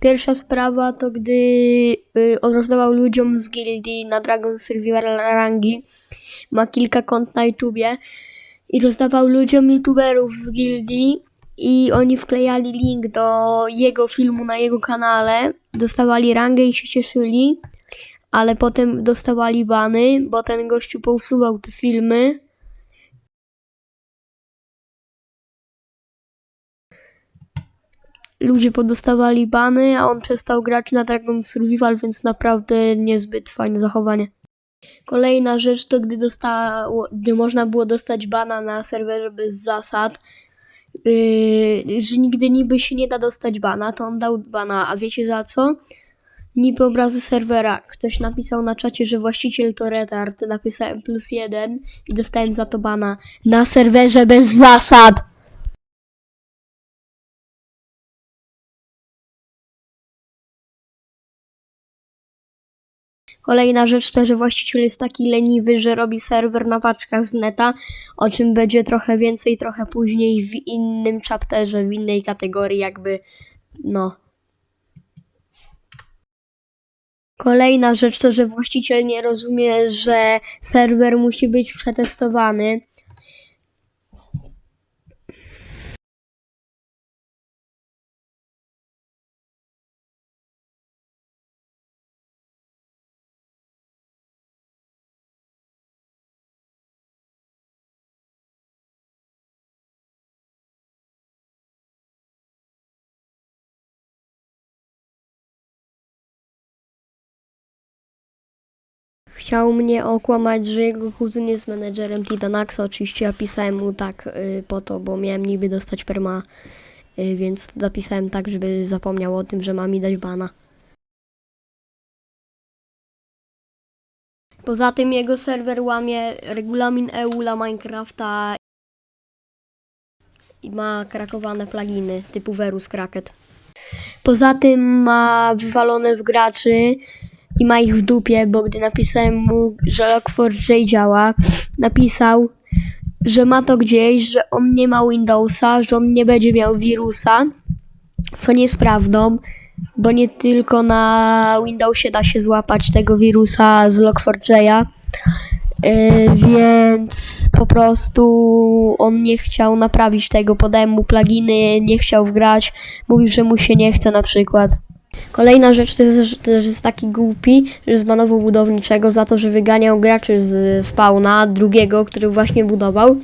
Pierwsza sprawa to gdy y, rozdawał ludziom z gildii na Dragon Survivor rangi. Ma kilka kont na YouTubie i rozdawał ludziom youtuberów w gildii i oni wklejali link do jego filmu na jego kanale, dostawali rangę i się cieszyli, ale potem dostawali bany, bo ten gościu pousuwał te filmy. Ludzie podostawali bany, a on przestał grać na Dragon Survival, więc naprawdę niezbyt fajne zachowanie. Kolejna rzecz to gdy, dostało, gdy można było dostać bana na serwerze bez zasad, yy, że nigdy niby się nie da dostać bana, to on dał bana, a wiecie za co? Niby obrazy serwera. Ktoś napisał na czacie, że właściciel to retard, napisałem plus jeden i dostałem za to bana. Na serwerze bez zasad! Kolejna rzecz to, że właściciel jest taki leniwy, że robi serwer na paczkach z neta, o czym będzie trochę więcej, trochę później w innym chapterze, w innej kategorii, jakby, no. Kolejna rzecz to, że właściciel nie rozumie, że serwer musi być przetestowany. Chciał mnie okłamać, że jego kuzyn jest menedżerem Titanaxa. Oczywiście ja pisałem mu tak y, po to, bo miałem niby dostać perma, y, więc napisałem tak, żeby zapomniał o tym, że ma mi dać bana. Poza tym jego serwer łamie regulamin EU dla Minecrafta i ma krakowane pluginy typu Verus Cracket. Poza tym ma wywalone w graczy i ma ich w dupie, bo gdy napisałem mu, że Log4j działa, napisał, że ma to gdzieś, że on nie ma Windowsa, że on nie będzie miał wirusa, co nie jest prawdą, bo nie tylko na Windowsie da się złapać tego wirusa z Log4j, yy, więc po prostu on nie chciał naprawić tego, podałem mu pluginy, nie chciał wgrać, mówił, że mu się nie chce na przykład. Kolejna rzecz to jest, jest taki głupi, że zbanował budowniczego za to, że wyganiał graczy z spawna drugiego, który właśnie budował.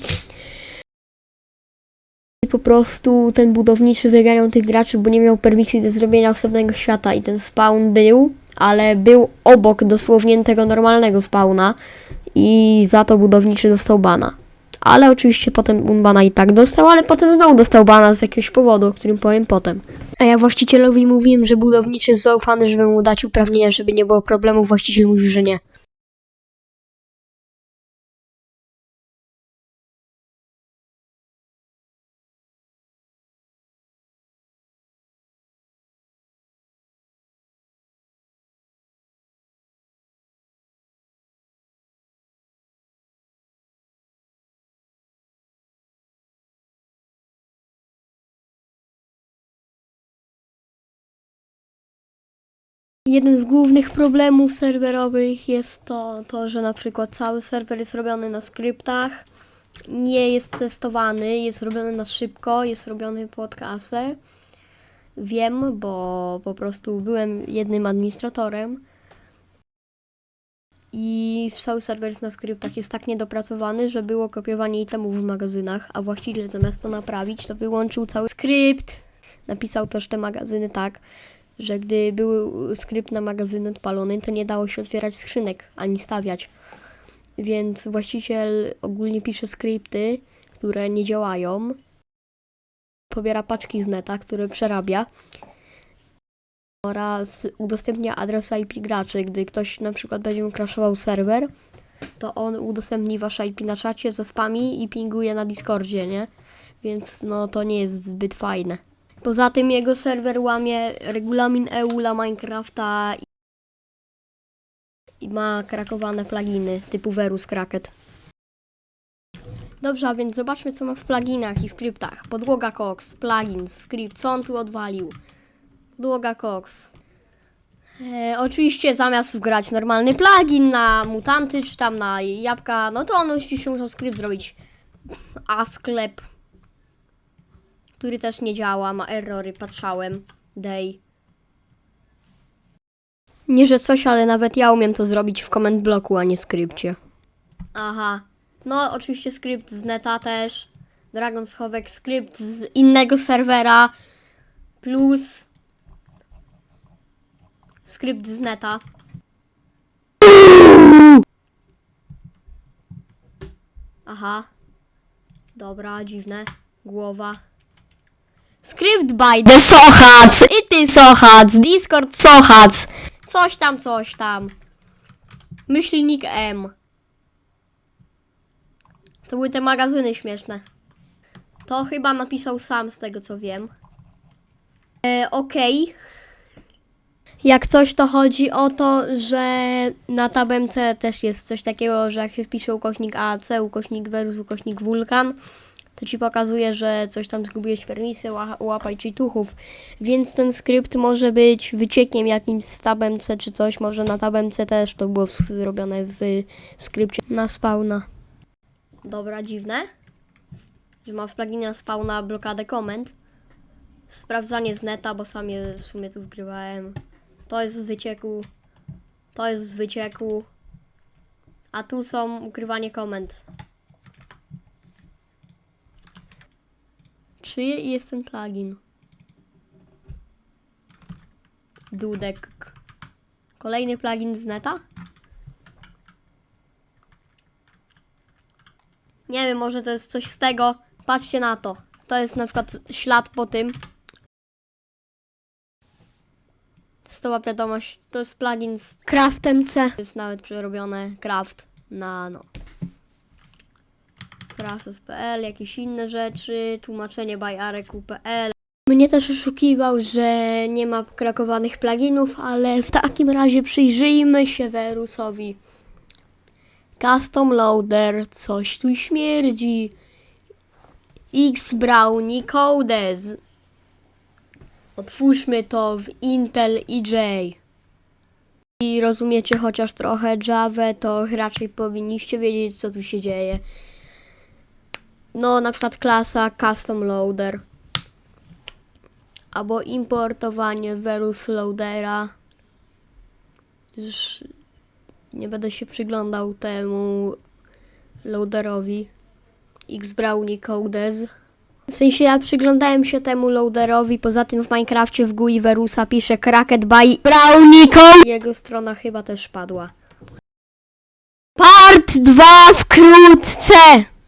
I po prostu ten budowniczy wyganiał tych graczy, bo nie miał permisji do zrobienia osobnego świata i ten spawn był, ale był obok dosłownie tego normalnego spawna i za to budowniczy dostał bana. Ale oczywiście potem on bana i tak dostał, ale potem znowu dostał bana z jakiegoś powodu, o którym powiem potem. A ja właścicielowi mówiłem, że budowniczy jest zaufany, żeby mu dać uprawnienia, żeby nie było problemu. Właściciel mówił, że nie. Jeden z głównych problemów serwerowych jest to, to, że na przykład cały serwer jest robiony na skryptach, nie jest testowany, jest robiony na szybko, jest robiony pod kasę. Wiem, bo po prostu byłem jednym administratorem i cały serwer jest na skryptach jest tak niedopracowany, że było kopiowanie itemów w magazynach, a właściciel zamiast to naprawić, to wyłączył cały skrypt. Napisał też te magazyny tak, że gdy był skrypt na magazyn odpalony, to nie dało się otwierać skrzynek ani stawiać. Więc właściciel ogólnie pisze skrypty, które nie działają. Pobiera paczki z neta, które przerabia. Oraz udostępnia adres IP graczy. Gdy ktoś na przykład będzie crashował serwer, to on udostępni wasze IP na czacie, zaspami i pinguje na Discordzie, nie? Więc no to nie jest zbyt fajne. Poza tym jego serwer łamie regulamin EU dla Minecrafta i- ma krakowane pluginy typu Verus Cracket. Dobrze, a więc zobaczmy co ma w pluginach i skryptach. Podłoga Cox, plugin, skrypt, co on tu odwalił. Długa Cox. E, oczywiście zamiast wgrać normalny plugin na mutanty, czy tam na jabłka, no to on oczywiście musiał skrypt zrobić a sklep, który też nie działa, ma errory, patrzałem, day. Nie, że coś, ale nawet ja umiem to zrobić w comment bloku, a nie skrypcie. Aha. No, oczywiście skrypt z neta też. Dragon schowek, skrypt z innego serwera. Plus skrypt z neta. Aha. Dobra, dziwne. Głowa. Skrypt by the Sochac! I ty Sochac! Discord Sochac! Coś tam, coś tam. Myślnik M. To były te magazyny śmieszne. To chyba napisał sam z tego co wiem. E, Okej. Jak coś to chodzi o to, że na tabem C też jest coś takiego, że jak się wpisze ukośnik AC, ukośnik Verus, ukośnik Wulkan, to ci pokazuje, że coś tam zgubiłeś permisję, ła- łapaj cheatuchów. Więc ten skrypt może być wyciekiem jakimś z tabem C czy coś, może na tabem C też to było zrobione w skrypcie na spawna. Dobra, dziwne. Że ma w pluginie na spawna blokadę komend. Sprawdzanie z neta, bo sam je w sumie tu wgrywałem. To jest z wycieku. To jest z wycieku. A tu są ukrywanie komend. Czy jest ten plugin? Dudek. Kolejny plugin z neta? Nie wiem, może to jest coś z tego. Patrzcie na to. To jest na przykład ślad po tym. Stała wiadomość, to jest plugin z Craftem C. Jest nawet przerobione Craft na no. Craftos.pl, jakieś inne rzeczy, tłumaczenie by areku.pl. Mnie też oszukiwał, że nie ma krakowanych pluginów, ale w takim razie przyjrzyjmy się Verusowi. Custom Loader, coś tu śmierdzi. X Brownie Codes. Otwórzmy to w Intel EJ. I rozumiecie chociaż trochę Java, to raczej powinniście wiedzieć, co tu się dzieje. No, na przykład klasa Custom Loader. Albo importowanie Verus Loadera. Już nie będę się przyglądał temu loaderowi. X Brownie Codes. W sensie ja przyglądałem się temu loaderowi, poza tym w Minecrafcie w GUI Verusa pisze Cracket by Brownie. Jego strona chyba też padła. Part 2 wkrótce!